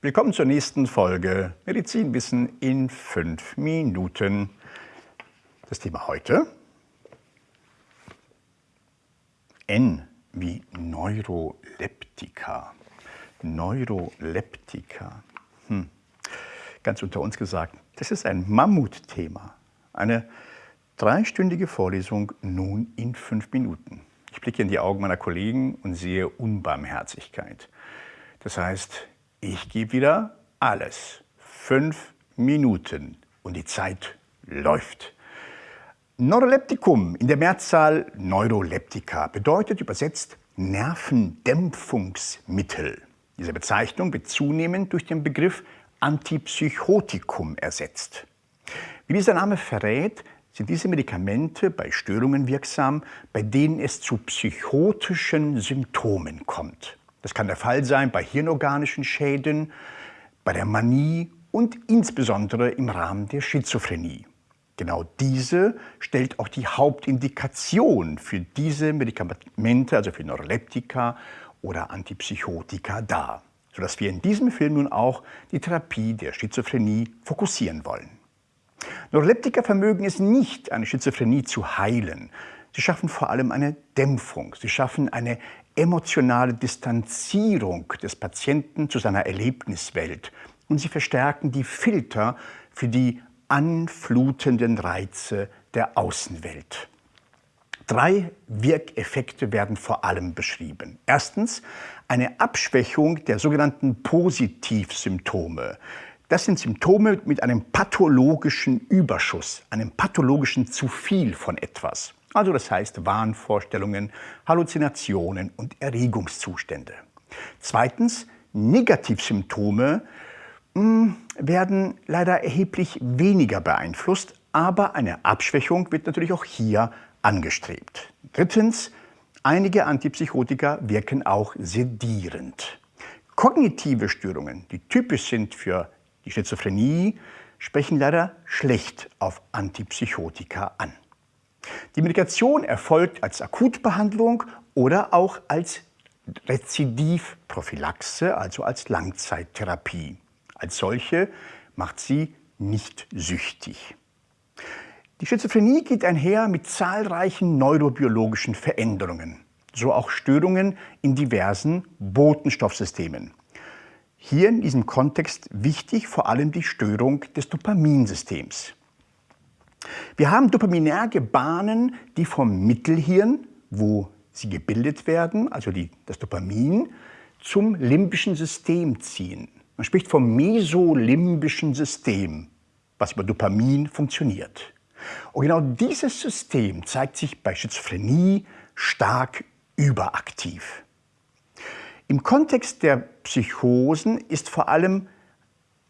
Willkommen zur nächsten Folge Medizinwissen in fünf Minuten. Das Thema heute N wie Neuroleptika. Neuroleptika. Hm. Ganz unter uns gesagt, das ist ein Mammutthema. Eine dreistündige Vorlesung nun in fünf Minuten. Ich blicke in die Augen meiner Kollegen und sehe Unbarmherzigkeit. Das heißt, ich gebe wieder alles. Fünf Minuten und die Zeit läuft. Neuroleptikum, in der Mehrzahl Neuroleptika, bedeutet übersetzt Nervendämpfungsmittel. Diese Bezeichnung wird zunehmend durch den Begriff Antipsychotikum ersetzt. Wie dieser Name verrät, sind diese Medikamente bei Störungen wirksam, bei denen es zu psychotischen Symptomen kommt. Das kann der Fall sein bei hirnorganischen Schäden, bei der Manie und insbesondere im Rahmen der Schizophrenie. Genau diese stellt auch die Hauptindikation für diese Medikamente, also für Neuroleptika oder Antipsychotika dar, sodass wir in diesem Film nun auch die Therapie der Schizophrenie fokussieren wollen. Neuroleptika vermögen es nicht, eine Schizophrenie zu heilen. Sie schaffen vor allem eine Dämpfung. Sie schaffen eine emotionale Distanzierung des Patienten zu seiner Erlebniswelt und sie verstärken die Filter für die anflutenden Reize der Außenwelt. Drei Wirkeffekte werden vor allem beschrieben. Erstens eine Abschwächung der sogenannten Positivsymptome. Das sind Symptome mit einem pathologischen Überschuss, einem pathologischen zu viel von etwas. Also das heißt Wahnvorstellungen, Halluzinationen und Erregungszustände. Zweitens, Negativsymptome hm, werden leider erheblich weniger beeinflusst, aber eine Abschwächung wird natürlich auch hier angestrebt. Drittens, einige Antipsychotika wirken auch sedierend. Kognitive Störungen, die typisch sind für die Schizophrenie, sprechen leider schlecht auf Antipsychotika an. Die Medikation erfolgt als Akutbehandlung oder auch als Rezidivprophylaxe, also als Langzeittherapie. Als solche macht sie nicht süchtig. Die Schizophrenie geht einher mit zahlreichen neurobiologischen Veränderungen, so auch Störungen in diversen Botenstoffsystemen. Hier in diesem Kontext wichtig vor allem die Störung des Dopaminsystems. Wir haben dopaminerge Bahnen, die vom Mittelhirn, wo sie gebildet werden, also die, das Dopamin, zum limbischen System ziehen. Man spricht vom mesolimbischen System, was über Dopamin funktioniert. Und genau dieses System zeigt sich bei Schizophrenie stark überaktiv. Im Kontext der Psychosen ist vor allem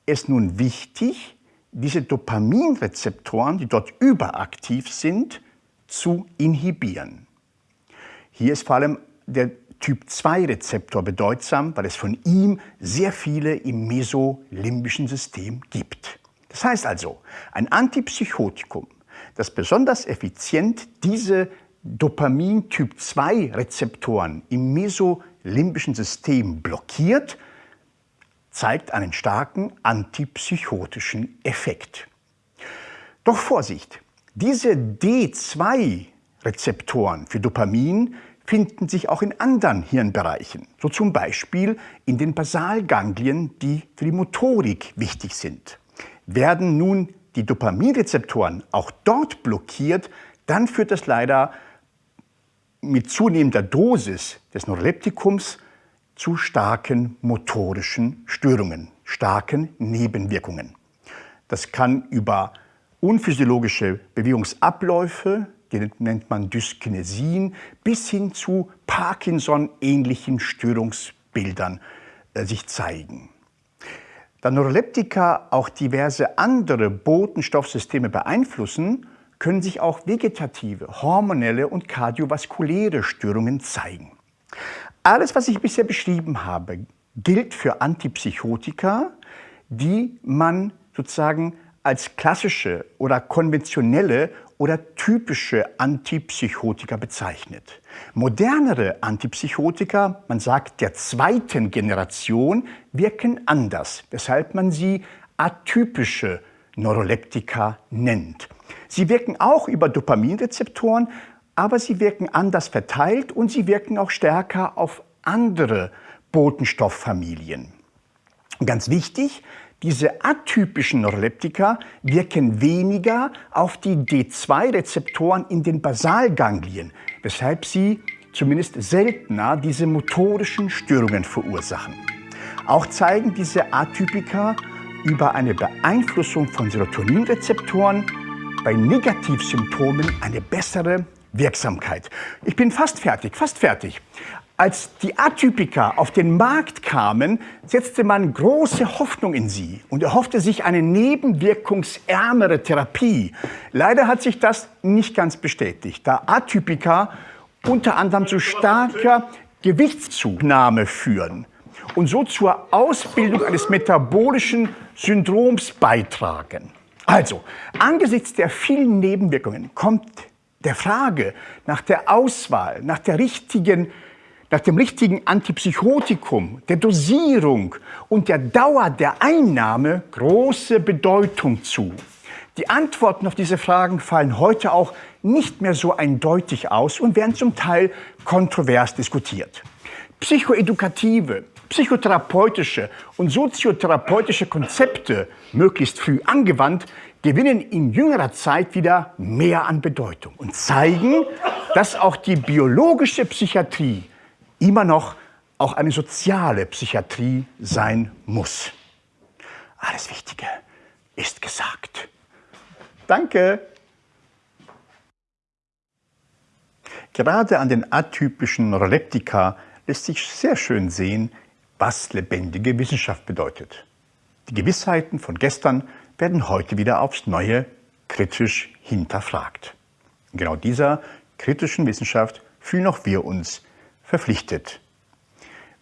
es nun wichtig, diese Dopaminrezeptoren, die dort überaktiv sind, zu inhibieren. Hier ist vor allem der Typ-2-Rezeptor bedeutsam, weil es von ihm sehr viele im mesolimbischen System gibt. Das heißt also, ein Antipsychotikum, das besonders effizient diese Dopamin-Typ-2-Rezeptoren im mesolimbischen System blockiert, zeigt einen starken antipsychotischen Effekt. Doch Vorsicht, diese D2-Rezeptoren für Dopamin finden sich auch in anderen Hirnbereichen, so zum Beispiel in den Basalganglien, die für die Motorik wichtig sind. Werden nun die Dopaminrezeptoren auch dort blockiert, dann führt das leider mit zunehmender Dosis des Neuroleptikums zu starken motorischen Störungen, starken Nebenwirkungen. Das kann über unphysiologische Bewegungsabläufe, die nennt man Dyskinesien, bis hin zu Parkinson-ähnlichen Störungsbildern äh, sich zeigen. Da Neuroleptika auch diverse andere Botenstoffsysteme beeinflussen, können sich auch vegetative, hormonelle und kardiovaskuläre Störungen zeigen. Alles, was ich bisher beschrieben habe, gilt für Antipsychotika, die man sozusagen als klassische oder konventionelle oder typische Antipsychotika bezeichnet. Modernere Antipsychotika, man sagt der zweiten Generation, wirken anders, weshalb man sie atypische Neuroleptika nennt. Sie wirken auch über Dopaminrezeptoren, aber sie wirken anders verteilt und sie wirken auch stärker auf andere Botenstofffamilien. Ganz wichtig, diese atypischen Neuroleptika wirken weniger auf die D2-Rezeptoren in den Basalganglien, weshalb sie zumindest seltener diese motorischen Störungen verursachen. Auch zeigen diese Atypika über eine Beeinflussung von Serotoninrezeptoren bei Negativsymptomen eine bessere Wirksamkeit. Ich bin fast fertig, fast fertig. Als die Atypika auf den Markt kamen, setzte man große Hoffnung in sie und erhoffte sich eine nebenwirkungsärmere Therapie. Leider hat sich das nicht ganz bestätigt, da Atypika unter anderem zu starker Gewichtszunahme führen und so zur Ausbildung eines metabolischen Syndroms beitragen. Also, angesichts der vielen Nebenwirkungen kommt der Frage nach der Auswahl, nach der richtigen nach dem richtigen Antipsychotikum, der Dosierung und der Dauer der Einnahme große Bedeutung zu. Die Antworten auf diese Fragen fallen heute auch nicht mehr so eindeutig aus und werden zum Teil kontrovers diskutiert. Psychoedukative, psychotherapeutische und soziotherapeutische Konzepte, möglichst früh angewandt, gewinnen in jüngerer Zeit wieder mehr an Bedeutung und zeigen, dass auch die biologische Psychiatrie immer noch auch eine soziale Psychiatrie sein muss. Alles Wichtige ist gesagt. Danke. Gerade an den atypischen Neuroleptika lässt sich sehr schön sehen, was lebendige Wissenschaft bedeutet. Die Gewissheiten von gestern werden heute wieder aufs Neue kritisch hinterfragt. In genau dieser kritischen Wissenschaft fühlen auch wir uns verpflichtet.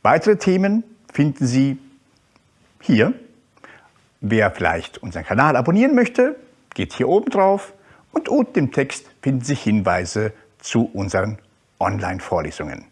Weitere Themen finden Sie hier. Wer vielleicht unseren Kanal abonnieren möchte, geht hier oben drauf und unten im Text finden sich Hinweise zu unseren Online-Vorlesungen.